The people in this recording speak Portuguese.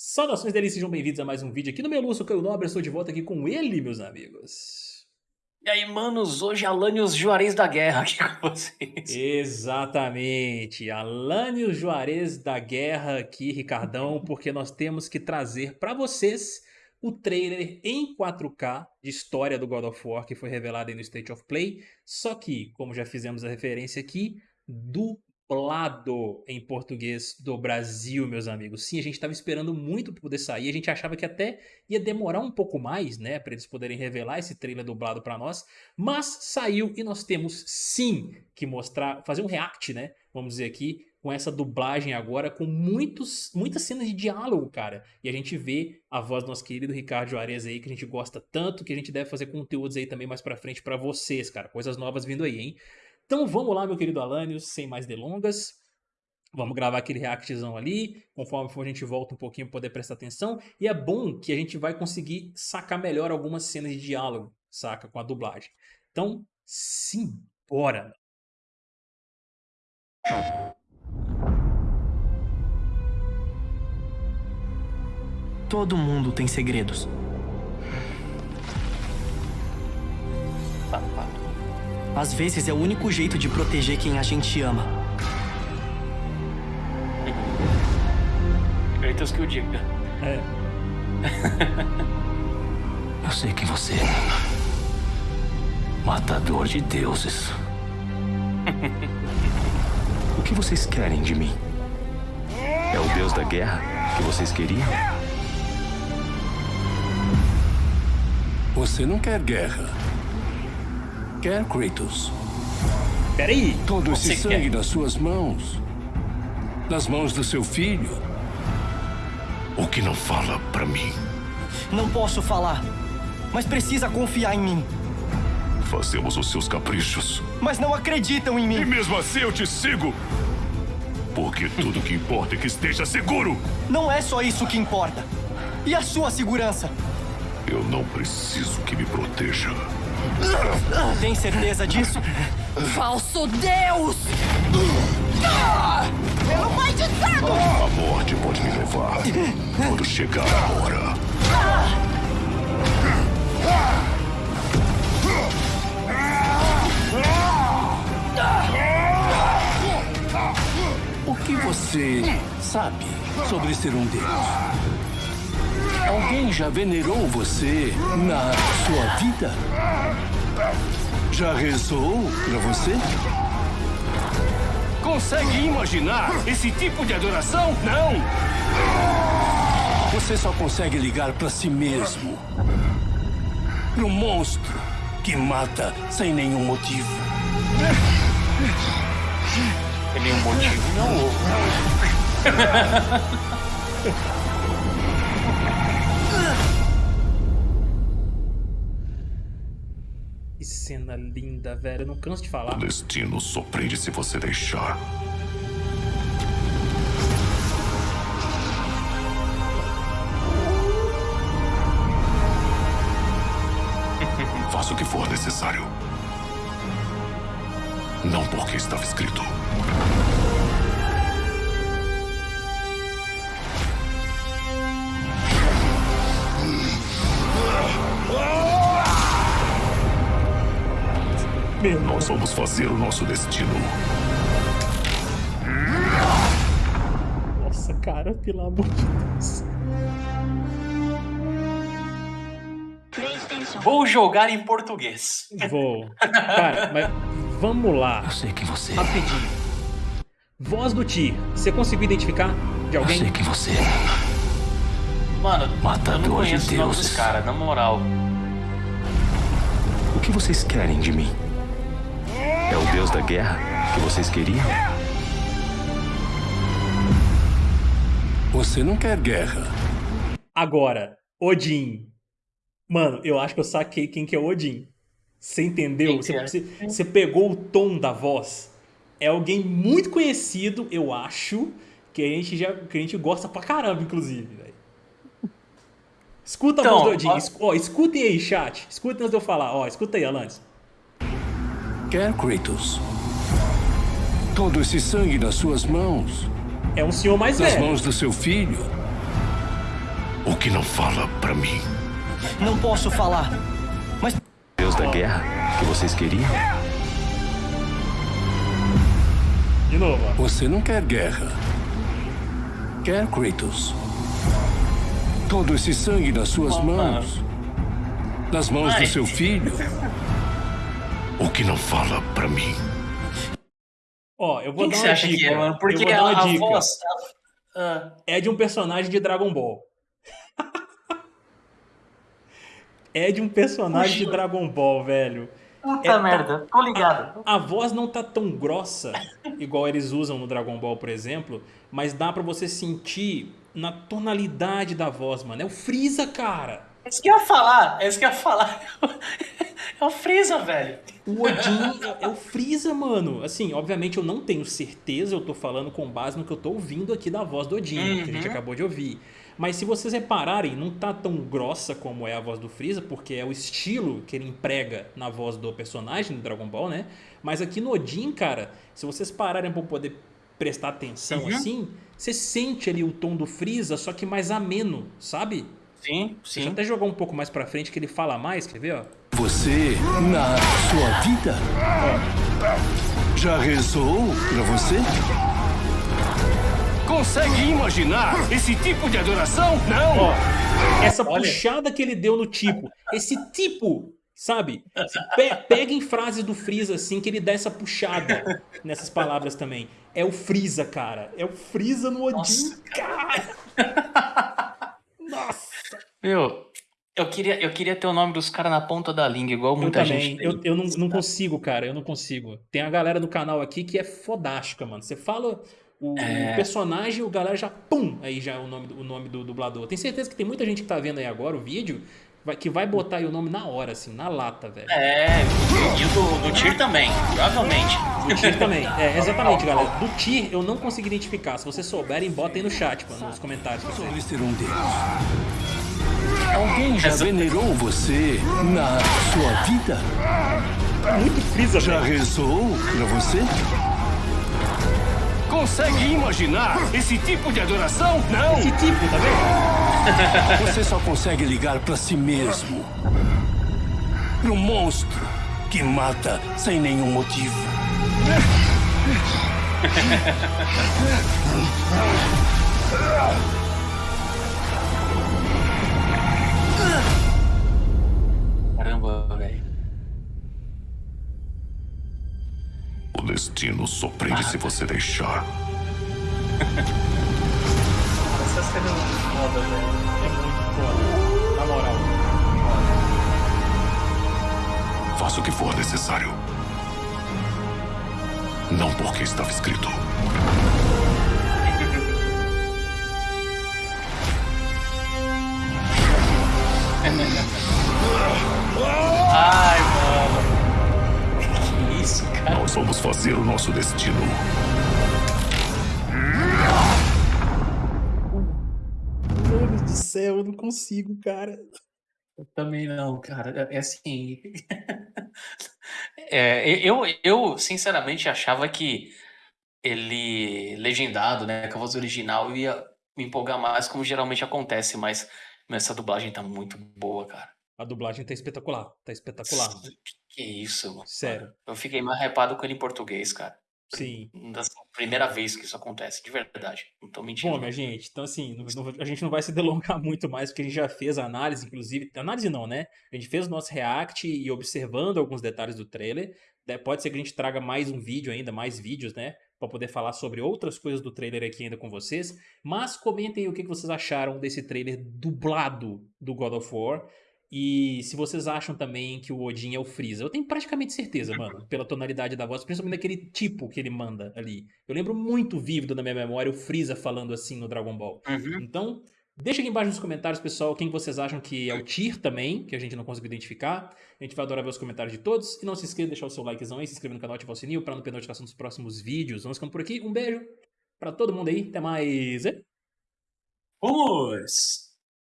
Saudações deles, sejam bem-vindos a mais um vídeo aqui no meu Lúcio Caio Nobre, estou de volta aqui com ele, meus amigos. E aí, manos, hoje Alanios Juarez da Guerra aqui com vocês. Exatamente, Alanios Juarez da Guerra aqui, Ricardão, porque nós temos que trazer para vocês o trailer em 4K de história do God of War que foi revelado aí no State of Play, só que, como já fizemos a referência aqui, do dublado em português do Brasil, meus amigos. Sim, a gente estava esperando muito para poder sair, a gente achava que até ia demorar um pouco mais, né, para eles poderem revelar esse trailer dublado para nós, mas saiu e nós temos sim que mostrar, fazer um react, né, vamos dizer aqui, com essa dublagem agora, com muitos, muitas cenas de diálogo, cara. E a gente vê a voz do nosso querido Ricardo Juarez aí, que a gente gosta tanto, que a gente deve fazer conteúdos aí também mais pra frente pra vocês, cara. Coisas novas vindo aí, hein? Então vamos lá, meu querido Alanios, sem mais delongas. Vamos gravar aquele reactzão ali, conforme for a gente volta um pouquinho para poder prestar atenção. E é bom que a gente vai conseguir sacar melhor algumas cenas de diálogo, saca, com a dublagem. Então, sim, bora! Todo mundo tem segredos. Às vezes é o único jeito de proteger quem a gente ama. Kratos que o diga. É. Eu sei que você é matador de deuses. o que vocês querem de mim? É o deus da guerra que vocês queriam? Você não quer guerra. Quer, Kratos? Peraí. Todo esse sangue quer? nas suas mãos. Nas mãos do seu filho. O que não fala pra mim? Não posso falar, mas precisa confiar em mim. Fazemos os seus caprichos. Mas não acreditam em E mim. mesmo assim eu te sigo. Porque tudo que importa é que esteja seguro. Não é só isso que importa. E a sua segurança? Eu não preciso que me proteja. Tem certeza disso? Falso Deus! Pelo pai de santo! A morte pode me levar quando chegar a hora. O que você sabe sobre ser um deus? Alguém já venerou você na sua vida? Já rezou pra você? Consegue imaginar esse tipo de adoração? Não! Você só consegue ligar pra si mesmo. Pro monstro que mata sem nenhum motivo. Tem nenhum motivo, não houve. cena linda, velho. Eu não canso de falar. O destino surpreende se você deixar. Faça o que for necessário. Não porque estava escrito. Nós vamos fazer o nosso destino. Nossa, cara, pelo amor de Deus. Vou jogar em português. Vou. Cara, mas vamos lá. Eu sei que você. Rapidinho. Voz do Ti. Você conseguiu identificar de Eu alguém? sei que você. é Mano, eu Matador não de o nome dos caras, na moral. O que vocês querem de mim? É o deus da guerra que vocês queriam? Você não quer guerra. Agora, Odin. Mano, eu acho que eu saquei quem que é o Odin. Você entendeu? Que Você, é? você- você pegou o tom da voz. É alguém muito conhecido, eu acho, que a gente já que a gente gosta pra caramba, inclusive, velho. Escuta a Então, voz do Odin. Ó, escutem aí, chat. Escutem antes de eu falar. Ó, escuta aí, Alanis. Quer, Kratos? Todo esse sangue nas suas mãos. É um senhor mais Nas velho. mãos do seu filho. O que não fala pra mim? Não posso falar. Mas Deus da guerra que vocês queriam? De novo. Você não quer guerra. Quer Kratos. Todo esse sangue nas suas mãos. Nas mãos Ai. do seu filho. O que não fala pra mim? Ó, eu vou Quem que dar você uma acha dica. que é, mano? eu Porque vou dar a, uma a dica. voz... Ah, É de um personagem de Dragon Ball. é de um personagem de Puxa. Dragon Ball, velho. puta É, merda, tô ligado. A voz não tá tão grossa, igual eles usam no Dragon Ball, por exemplo, mas dá pra você sentir na tonalidade da voz, mano. É o Freeza, cara. É isso que eu ia falar, é isso que eu ia falar. É o Freeza, velho. O Odin é, é o Freeza, mano. Assim, obviamente eu não tenho certeza, eu tô falando com base no que eu tô ouvindo aqui da voz do Odin, que a gente Uhum. acabou de ouvir. Mas se vocês repararem, não tá tão grossa como é a voz do Freeza, porque é o estilo que ele emprega na voz do personagem do Dragon Ball, né? Mas aqui no Odin, cara, se vocês pararem pra poder prestar atenção Uhum. assim, você sente ali o tom do Freeza, só que mais ameno, sabe? Sim, Deixa eu sim. até jogar um pouco mais pra frente que ele fala mais, quer ver, ó? Você, na sua vida, já rezou pra você? Consegue imaginar esse tipo de adoração? Não! Ó, essa Olha. puxada que ele deu no tipo, esse tipo, sabe? Pe- pega em frases do Freeza assim que ele dá essa puxada nessas palavras também. É o Freeza, cara. É o Freeza no Odin, Nossa, cara. Nossa. Meu, eu queria, eu queria ter o nome dos caras na ponta da língua, igual Eu muita também. gente tem. Eu, eu não, não consigo, cara. Eu não consigo. Tem a galera do canal aqui que é fodástica, mano. Você fala o É. personagem, o galera já pum, aí já é o nome, do- o nome do dublador. Tenho certeza que tem muita gente que tá vendo aí agora o vídeo vai- que vai botar aí o nome na hora, assim, na lata, velho. É, e o do, do Tyr também, provavelmente. Do Tyr também. É, exatamente, galera. Do Tyr eu não consegui identificar. Se vocês souberem, botem no chat, mano, nos comentários. Sobre ser um deus. Alguém já venerou você na sua vida? Muito Freeza, Já rezou pra você? Consegue imaginar esse tipo de adoração? Não! Esse tipo, tá vendo? Você só consegue ligar pra si mesmo. Pro monstro que mata sem nenhum motivo. destino surpreende se você deixar. Essa cena é muito foda, velho. É muito foda. Na moral. Faça o que for necessário. Não porque estava escrito. Nós vamos fazer o nosso destino. Meu Deus do céu, eu não consigo, cara. Eu também não, cara. É assim. É, eu, eu, sinceramente, achava que ele, legendado, né, com a voz original, ia me empolgar mais, como geralmente acontece, mas essa dublagem tá muito boa, cara. A dublagem tá espetacular. Tá espetacular. Que isso, mano. Sério. Eu fiquei mais hypado com ele em português, cara. Sim. Primeira vez que isso acontece, de verdade. Não tô mentindo. Bom, minha gente, então assim, não- não- a gente não vai se delongar muito mais, porque a gente já fez a análise, inclusive. Análise não, né? A gente fez o nosso react e observando alguns detalhes do trailer. né, Pode ser que a gente traga mais um vídeo ainda, mais vídeos, né? Pra poder falar sobre outras coisas do trailer aqui ainda com vocês. Mas comentem aí o que vocês acharam desse trailer dublado do God of War. E se vocês acham também que o Odin é o Freeza. Eu tenho praticamente certeza, mano, pela tonalidade da voz, principalmente daquele tipo que ele manda ali. Eu lembro muito vívido na minha memória o Freeza falando assim no Dragon Ball. Uhum. Então, deixa aqui embaixo nos comentários, pessoal, quem vocês acham que é o Tyr também, que a gente não conseguiu identificar. A gente vai adorar ver os comentários de todos. E não se esqueça de deixar o seu likezão aí, se inscrever no canal, ativar o sininho pra não perder notificação dos próximos vídeos. Vamos ficando por aqui. Um beijo pra todo mundo aí. Até mais. Vamos!